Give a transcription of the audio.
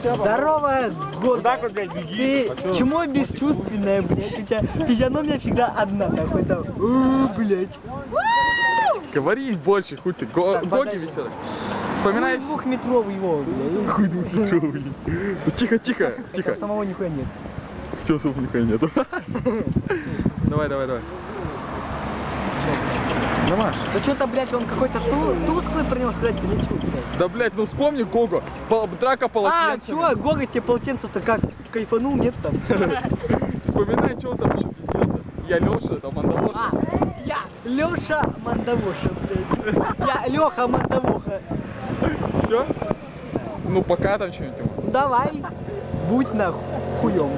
Здорово, год. так вот, блядь, беги. Ты чмо бесчувственная, блядь? У тебя физиономия всегда одна, нахуй там. «О, блядь. Говори больше, хуй ты. Го- Так, Гоги веселый. Вспоминай Хуй двухметровый его, блядь. Хуй двухметровый. Тихо, тихо, тихо. Самого нихуя нет. Хотел, чтобы нихуя нету. Давай, давай, давай. Да, Маш. Да что-то, блядь, он какой-то ту- тусклый про него сказать, или что, блядь? Да, блядь, ну вспомни Гого. Пол- Драка А, полотенцем. чё, Гога тебе полотенце-то как? Кайфанул, нет там? Вспоминай, что он там еще пиздел-то. Я Леша, там Андалоша. А, я Лёша Мандавоша, блядь. Я Лёха Мандавоха. Все? Ну, пока там что-нибудь. Давай, будь нахуй хуём.